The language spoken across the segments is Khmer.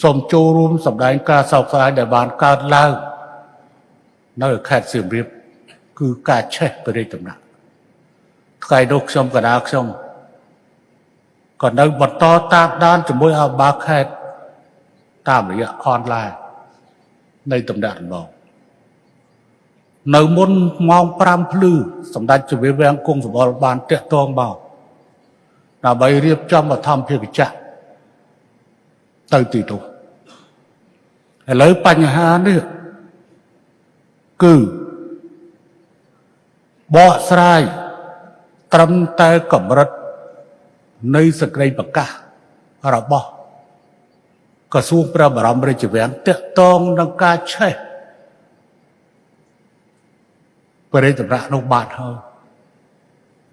សូមចូលរួមសម្ដែងការសោកស្ដាយដែលបានកើតឡើងនៅខេត្តសៀមរាបគឺការឆេះព្រះរាជដំណាក់ថ្ងៃនោះខ្ញុំកណាខ្ញុំក៏នៅបន្តតាមដានជាមួយអបាខេត្តតាមរយៈអនឡាញនៃតំណាក់ដំណងនៅមុនម៉ោង5ភ្លឺសម្ដេចជម្រាបវាំងគង់សម្បល់បានតាក់ទងមកដើម្បីរៀបចំបឋមភាគចក្រ ទៅទីនោះឥឡូវបញ្ហានេះគឺបកស្រាយត្រឹមតែកម្រិតនៃសក្តិប្រកាសរបស់ក្រសួងព្រះបរមរាជវាំងតាក់ទងនឹងការឆេះបរិយាតម្រាក់នោះបាត់ហើយ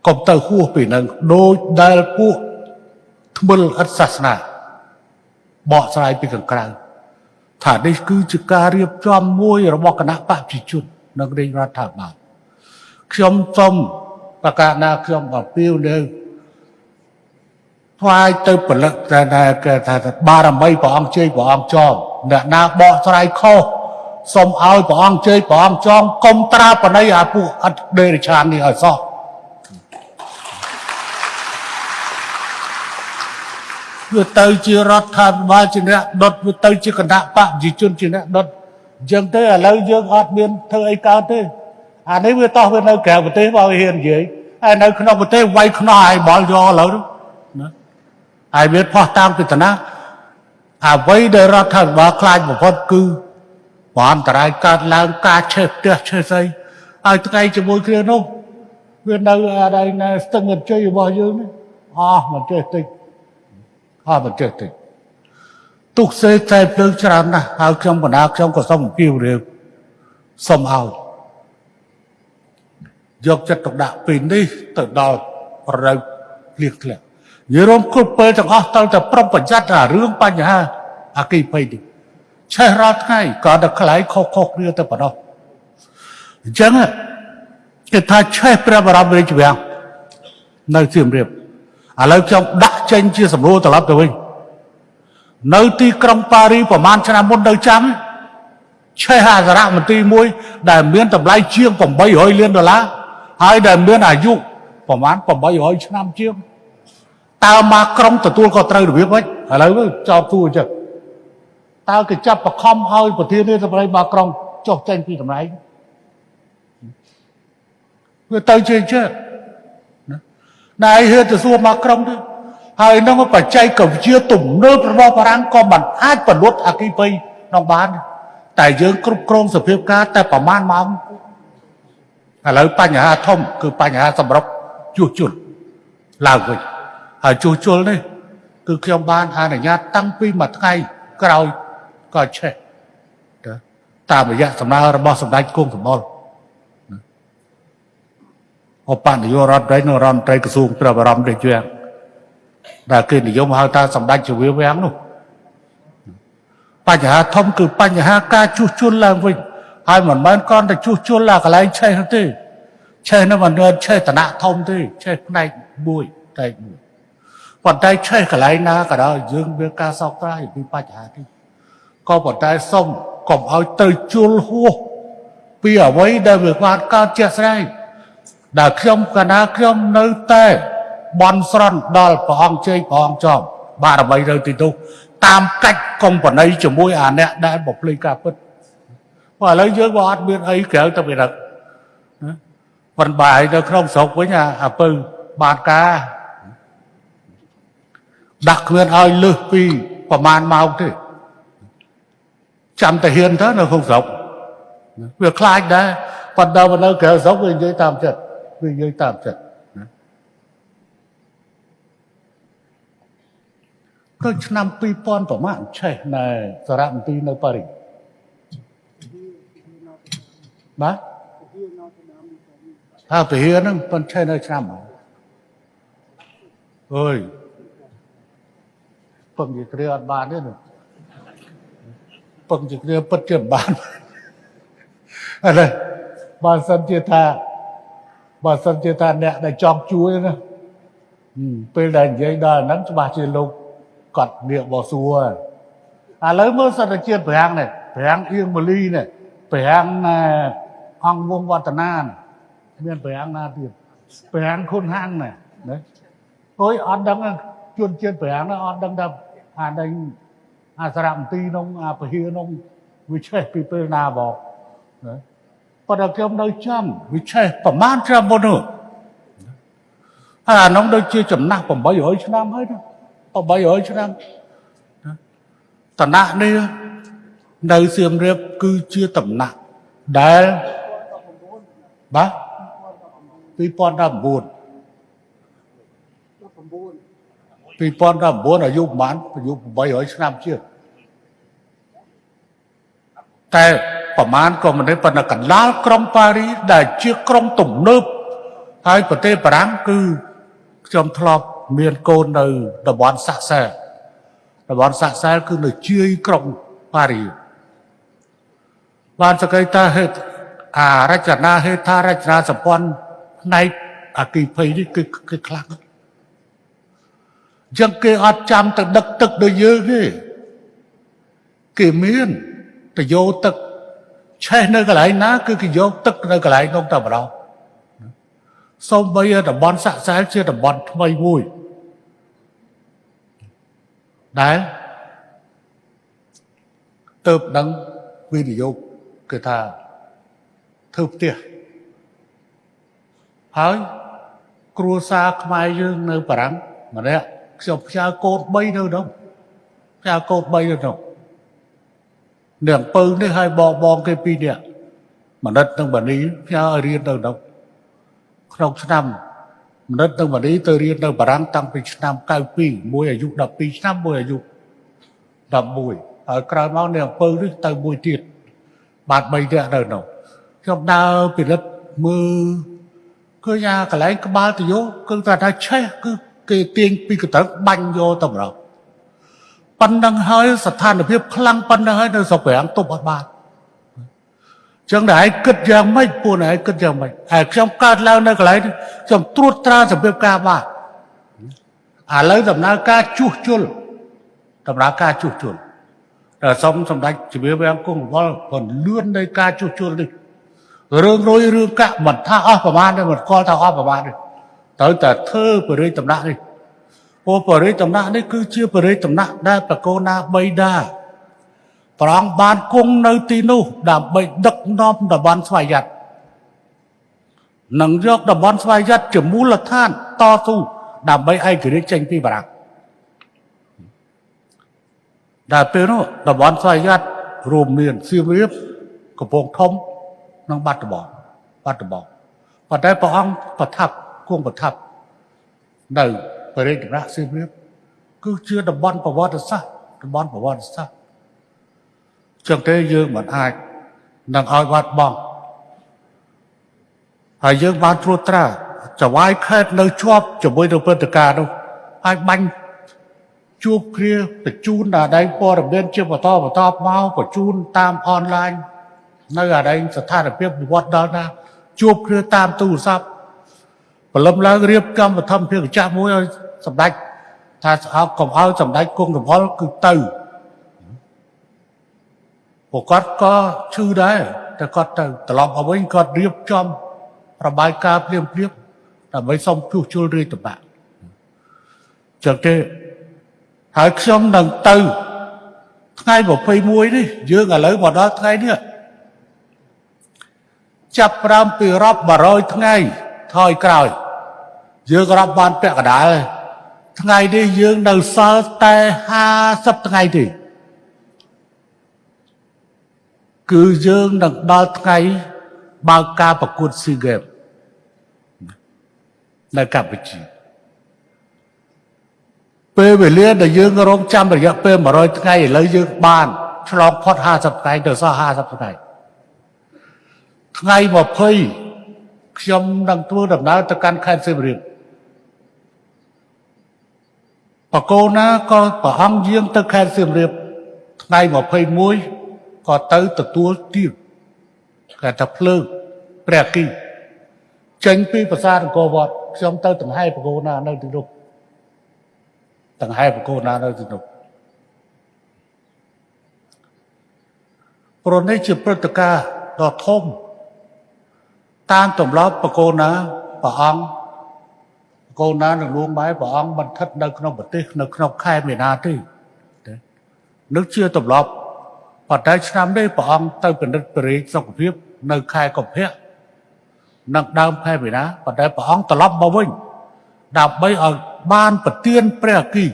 កុំទៅហួសពីនឹងដូចដែលពួកថ្មិលអត់សាសនា បកស្រាយពីខាងក្រៅថានេះគឺជាការរៀបចំមួយរបស់គណៈបព្វជិជននិងរាជរដ្ឋាភិបាលខ្ញុំសូមប្រកាសណាខ្ញុំអំពាវនាវថ្វាយទៅពលិកតែគេថាបារមីព្រះអង្គជ័យព្រះអង្គចងអ្នកណាបកស្រាយខុសសូមឲ្យព្រះអង្គជ័យព្រះអង្គចងកុំត្រាបណីអាពួកអត់ដេរឆាននេះឲ្យសោះ វាទៅជារដ្ឋាភិបាលជាអ្នកដុតវាទៅជាគណៈបកប្រជាជនជាអ្នកដុតអញ្ចឹងទៅឥឡូវយើងអត់មានធ្វើអីកើតទេអានេះវាតោះវានៅក្រៅប្រទេសបើវាហ៊ាននិយាយហើយនៅក្នុងប្រទេសវាយខ្នោះឲ្យបលយកឥឡូវណាហើយវាផោះតាមពីតាណាអ្វីដែលរដ្ឋាភិបាលខ្លាចបំផុតគឺបនតរាយកើតឡើងការឆេះផ្ទះឆេះស្អីហើយថ្ងៃជាមួយគ្នានោះវានៅអាដៃនៅស្ទឹងអជ័យរបស់យើងនេះអស់មិនចេះតិច អស់មិនចេះតិចទុកសេតែភ្លើងច្រើនណាស់ហើយខ្ញុំបណ្ដាខ្ញុំក៏សូមអំពាវនាវសូមឲ្យយកចិត្តទុកដាក់ពីនេះទៅដល់ប្រៅលៀកធ្លាក់និយាយរួមគ្រប់ពេលទាំងអស់តើតែប្រុងប្រយ័ត្នអារឿងបញ្ហាអគិភ័យនេះឆេះរាល់ថ្ងៃក៏តែខ្លាយខុសខុសគ្នាទៅប៉ុណ្ណោះអញ្ចឹងគេថាឆេះព្រះបរមរាជវាំងនៅសៀមរាបឥឡូវខ្ញុំដាក់ ចេញជាសម្រួលត្រឡប់ទៅវិញនៅទីក្រុងប៉ារីប្រហែលឆ្នាំមុននៅចាំឆេះអសរមន្ទីរមួយ ដែលមានតម្លៃជាង800លានដុល្លារហើយដែលមានអាយុប្រហែល800ឆ្នាំជាងតើមកក្រុងទទួលក៏ត្រូវរបៀបវិញឥឡូវចោតទួអញ្ចឹងតើគេចាប់បខំឲ្យប្រធានាធិបតីមកក្រុងចុះចេញពីតម្លៃវាទៅជាអញ្ចឹងណាណែហ៊ានទៅសួរមកក្រុងទៅ ហើយនឹងបច្ចេកវិទ្យាទំនើបរបស់បារាំងក៏មិនអាចបណ្ដុតអគិភ័យក្នុងបាន តែយើងគ្រប់គ្រងសភាពការតែប្រមាណម៉ោងឥឡូវបញ្ហាធំ គឺបញ្ហាសម្រុកជួសជុលឡើងវិញហើយជួសជុលនេះគឺខ្ញុំបានអនុញ្ញាតតាំងពីមួយថ្ងៃក្រោយក៏ឆេះតាមរយៈសំណើរបស់សម្ដេចគង់សម្បល់អបនាយករដ្ឋមន្ត្រីនិងរដ្ឋមន្ត្រីក្រសួងព្រះបរមរាជវាំង ដែលគេនិយមហៅថាសម្ដេចជវាវាំងនោះបញ្ហាធំគឺបញ្ហាការជួសជុលឡើងវិញហើយមិនមែនគ្រាន់តែជួសជុលឡើងកន្លែងឆេះទេឆេះនោះមិនមែនឆេះតំណាក់ធំទេឆេះផ្នែកមួយផ្នែកមួយប៉ុន្តែឆេះកន្លែងណាក៏ដោយយើងមានការសោកស្ដាយពីបញ្ហានេះក៏ប៉ុន្តែសុំកុំឲ្យទៅជួលហួសពីអ្វីដែលវាបានកើតជាក់ស្ដែងដែលខ្ញុំកណាខ្ញុំនៅតែ បន់ស្រន់ដល់ព្រះអង្គជ័យព្រះអង្គចំបារមីទៅទីនោះតាមកាច់កុំបណៃជាមួយអាអ្នកដែលបំភ្លេចការពិតព្រោះឥឡូវយើងក៏អត់មានអីក្រៅទៅពីហ្នឹងប៉ុន្តែបាយនៅក្នុងស្រុកវិញអាពៅបានការដាក់គ្មានឲ្យលឹះពីប្រមាណម៉ោងទេចាំតែហ៊ានទៅនៅក្នុងស្រុកវាខ្លាចដែរប៉ុន្តែនៅក្រៅស្រុកវានិយាយតាមចិត្តវានិយាយតាមចិត្ត ទៅឆ្នាំ2000ប្រហែលឆេះនៅសារមន្ទីរនៅប៉ារីសបាទថាពហិហ្នឹងប៉ុនឆេះនៅឆ្នាំអើយពឹងជាគ្រាអត់បានទេនោះពឹងជាគ្រាពិតជាបានអរបើសិនជាថាបើសិនជាថាអ្នកដែលចង់ជួយណាពេលដែលនិយាយដល់ហ្នឹងច្បាស់ជាលោក គាត់នាកបោសួរឥឡូវមើលសត្វជាតិប្រាំងនេះប្រាំងអៀងម៉ូលីនេះប្រាំងណែអង្គវងវឌ្ឍនានេះមានប្រាំងណាទៀតប្រាំងខុនហាំងនេះណាអុយអត់ដឹងជនជាតិប្រាំងនោះអត់ដឹងថាអានេះអាសារមន្ទីរនោះអាពហិនោះវាឆេះពីពេលណាបងណាប៉ុន្តែខ្ញុំនៅចាំវាឆេះប្រមាណឆ្នាំមុននោះហើយអានោះដូចជាចំណាស់800ឆ្នាំហើយណា 800ឆ្នាំតណៈនេះនៅសៀមរាបគឺជាតំណាក់ដែលបាទ2019 2019អាយុប្រហែលអាយុ800ឆ្នាំជាងតែប្រមាណក៏មិនទេប៉ុន្តែកណ្ដាលក្រុងប៉ារីដែលជាក្រុងទំនើបហើយប្រទេសបារាំងគឺខ្ញុំធ្លាប់ មានកូននៅតំបន់សាក់សែតំបន់សាក់សែគឺនៅជាយក្រុងប៉ារីបានសក្តិតាហេតុអារចនាហេដ្ឋារចនាសម្ព័ន្ធផ្នែកអគិភ័យនេះគឺគឺខ្លាំងចឹងគេអត់ចាំទៅដឹកទឹកដូចយើងទេគេមានទៅយកទឹកឆេះនៅកន្លែងណា គឺគេយកទឹកនៅកន្លែងនោះតែម្ដងសូម្បីតំបន់សាក់សែលជាតំបន់ថ្មីមួយ ដែលទៅដឹងវិនិយោគគឺថាធ្វើផ្ទះហើយគ្រួសារខ្មែរយើងនៅបារាំងម្នាក់ខ្ញុំផ្ញើកូន3នៅនោះផ្ញើកូន3នៅនោះនៅអំពើនេះឲ្យបងបងគេពីរនាក់មនិតនិងបានីផ្ញើឲ្យរៀននៅនោះក្នុងឆ្នាំម និតនិងបានីទៅរៀននៅបារាំងតាំងពីឆ្នាំ92មួយអាយុ12ឆ្នាំមួយអាយុ11ហើយក្រោយមកនៅអំពើនេះទៅមួយទៀតបាទ3នាក់នៅនោះខ្ញុំដើរពិនិត្យមើលឃើញអាកន្លែងក្បាលទៅយកគឺថាឆេះគឺគេទាញពីកន្ទឹងបាញ់យកទៅម្ដងប៉ុណ្ណឹងហើយស្ថានភាពខ្លាំងប៉ុណ្ណឹងហើយនៅស្រុកប្រាំងទប់អត់បាន ចឹងតែឯងគិតយ៉ាងម៉េចពួកឯងគិតយ៉ាងម៉េចហើយខ្ញុំកើតឡើងនៅកន្លែងខ្ញុំត្រួតត្រាសម្ភារការបាទឥឡូវដំណើរការជួសជុលដំណើរការជួសជុលតែសូមសម្ដេចជំរាបវាងគង់វល់ còn លឿននៃការជួសជុលនេះរឿងរយរឿងកាក់មិនថាអស់ប្រមាណទេមិនស្គាល់ថាអស់ប្រមាណទេត្រូវតែធ្វើបរិយតំណាក់នេះព្រោះបរិយតំណាក់នេះគឺជាបរិយតំណាក់ដែលបកូណាបីដា ព្រះអង្គបានគង់នៅទីនោះ ដើម្បីដឹកនាំតំបន់ស្វយ័តនឹងយកតំបន់ស្វយ័តជាមូលដ្ឋានតស៊ូដើម្បីឯករាជ្យចេញពីបារាំងដែលពេលនោះតំបន់ស្វយ័តរួមមានសៀមរាបកំពង់ធំនិងបាត់ដំបងបាត់ដំបងប៉ុន្តែព្រះអង្គប្រថាប់គង់ប្រថាប់នៅបរិយាកាសសៀមរាបគឺជាតំបន់ប្រវត្តិសាស្ត្រតំបន់ប្រវត្តិសាស្ត្រ ចឹងទេយើងមិនអាចនឹងឲ្យបាត់បង់ហើយយើងបានត្រួតត្រាចវាយខេតនៅជាប់ជាមួយនឹងព្រឹត្តិការណ៍នោះហើយបាញ់ជួបគ្នាបញ្ជូនដល់ដៃព័ត៌មានជាបន្តបន្តមកបញ្ជូនតាមអនឡាញនៅអាដៃស្ថានភាពវិវត្តដល់ណាជួបគ្នាតាមទូរស័ព្ទព្រលឹមឡើងរៀបកម្មវិធីភាគចាស់មួយឲ្យសម្ដេចថាស្អប់កុំឲ្យសម្ដេចគង់រវល់គឺទៅ ពួកគាត់ក៏ឈឺដែរតែគាត់ទៅត្រឡប់មកវិញគាត់រៀបចំរបាយការណ៍ភ្លាមភ្លាមដើម្បីសុំជួសជុលរាជតបៈចឹងទេហើយខ្ញុំនឹងទៅថ្ងៃ21នេះយើងឥឡូវមកដល់ថ្ងៃនេះចាប់ផ្ដើមពីរាប់100ថ្ងៃថយក្រោយ យើងរាប់បានពាក់កដាលថ្ងៃនេះយើងនៅសល់តែ50ថ្ងៃទេ គឺយើងនឹងដល់ថ្ងៃបើកការប្រកួតស៊ីហ្គេមនៅកម្ពុជាពេលវេលាដែលយើងរងចាំរយៈពេល100ថ្ងៃឥឡូវយើងបានឆ្លងផុត50ថ្ងៃទៅសល់50ថ្ងៃថ្ងៃ20ខ្ញុំនឹងធ្វើដំណើរទៅកាន់ខេត្តសៀមរាបបកូនណាក៏ប្រហងយាងទៅខេត្តសៀមរាបថ្ងៃ21 ក៏ទៅទទួលទានគេថាភ្លើងព្រះគីចេញពីប្រាសាទអង្គរវត្តខ្ញុំទៅដង្ហែបកូនណានៅទីនោះដង្ហែបកូនណានៅទីនោះព្រោះនេះជាព្រឹត្តិការណ៍ដ៏ធំតាមទម្លាប់បកូនណាព្រះអង្គបកូនណានឹងលួងបែបព្រះអង្គមិនស្ថិតនៅក្នុងប្រទេសនៅក្នុងខែមេនាទេទេនឹងជាទម្លាប់ ប៉ុន្តែឆ្នាំនេះព្រះអង្គទៅពិនិត្យប្រេងសុខភាព នៅខែកុម្ភៈនិងដើមខែមីនាប៉ុន្តែព្រះអង្គត្រឡប់មកវិញដើម្បីឲ្យបានប្រទានព្រះអគិ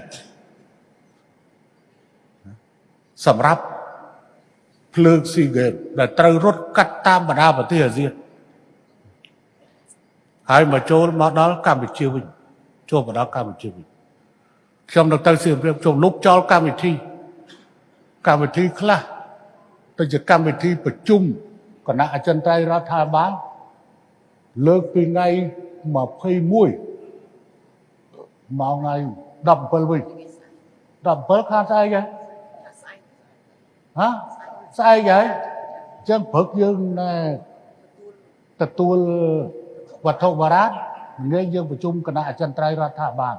សម្រាប់ភ្លើងស៊ីហ្គេមដែលត្រូវរត់កាត់តាមបណ្ដាប្រទេសអាស៊ានហើយមកចូលមកដល់កម្ពុជាវិញចូលមកដល់កម្ពុជាវិញខ្ញុំនៅទៅសៀមរាបខ្ញុំលុបចោលកម្មវិធីកម្មវិធីខ្លះ ទៅជាកម្មវិធីប្រជុំគណៈអចិន្ត្រៃយ៍រដ្ឋាភិបាលលើកពីថ្ងៃ21មកថ្ងៃ17វិញ17ខាងស្អែកហ៎ហ៎ស្អែកហើយអញ្ចឹងព្រឹកយើងណែទទួលវត្ថុបារាណងាយយើងប្រជុំគណៈអចិន្ត្រៃយ៍រដ្ឋាភិបាល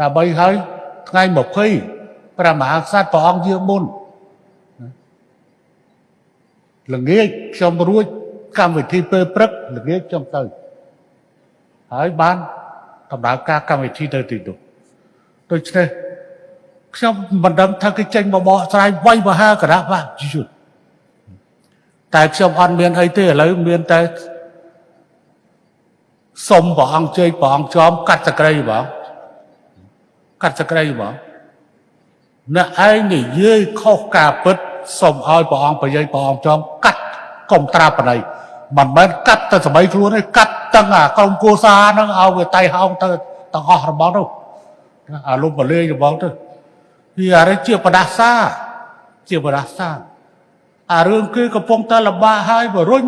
ដើម្បីឲ្យថ្ងៃ20ព្រះមហាក្សត្រព្រះអង្គយើងមុន ល្ងាចខ្ញុំរួចកម្មវិធីពេលព្រឹកល្ងាចខ្ញុំទៅហើយបានដំណើរការកម្មវិធីទៅទីនោះដូច្នេះខ្ញុំមិនដឹងថាគេចេញមកបកស្រាយវាយមហាគណៈបកយុទ្ធតែខ្ញុំអត់មានអីទេឥឡូវមានតែសុំព្រះអង្គជ័យព្រះអង្គចំកាត់សក្រីបងកាត់សក្រីបងអ្នកឯងនិយាយខុសការពិត សូមឲ្យព្រះអង្គប្រយោជន៍ព្រះអង្គចំកាត់កុំត្រាបណៃមិនមែនកាត់តែសម័យខ្លួនទេកាត់ទាំងអាក្រុមគូសាហ្នឹងឲ្យវាតៃហោងទៅទាំងអស់របស់នោះអាលុបបលេងរបស់ទៅវាអរិជាបដាសាជាបដាសាអារឿងគេកំពុងតែលំបាកហើយបរុញ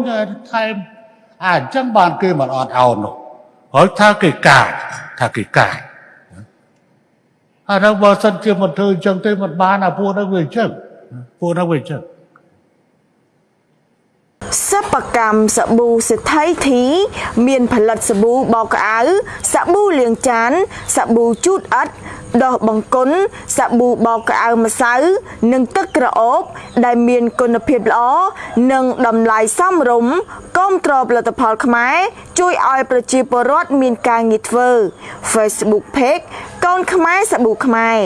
ថែមអាអញ្ចឹងបានគេមិនអត់អោននោះហើយថាគេកាចថាគេកាចអានោះបើសិនជាមិនធ្វើអញ្ចឹងទេមិនបានអាពួកនោះវាអញ្ចឹង ពួកនោះវាអញ្ចឹងសិប្បកម្មសាប៊ូសេដ្ឋីធី មានផលិតសាប៊ូបោកក្អៅសាប៊ូលាងចានសាប៊ូជូតអិតដោះបង្គន់សាប៊ូបោកក្អៅម្សៅ និងទឹកក្រអូប ដែលមានគុណភាពល្អនិងតម្លៃសមរម្យគាំទ្រផលិតផលខ្មែរជួយឲ្យប្រជាពលរដ្ឋមានការងារធ្វើ Facebook Page កូនខ្មែរសាប៊ូខ្មែរ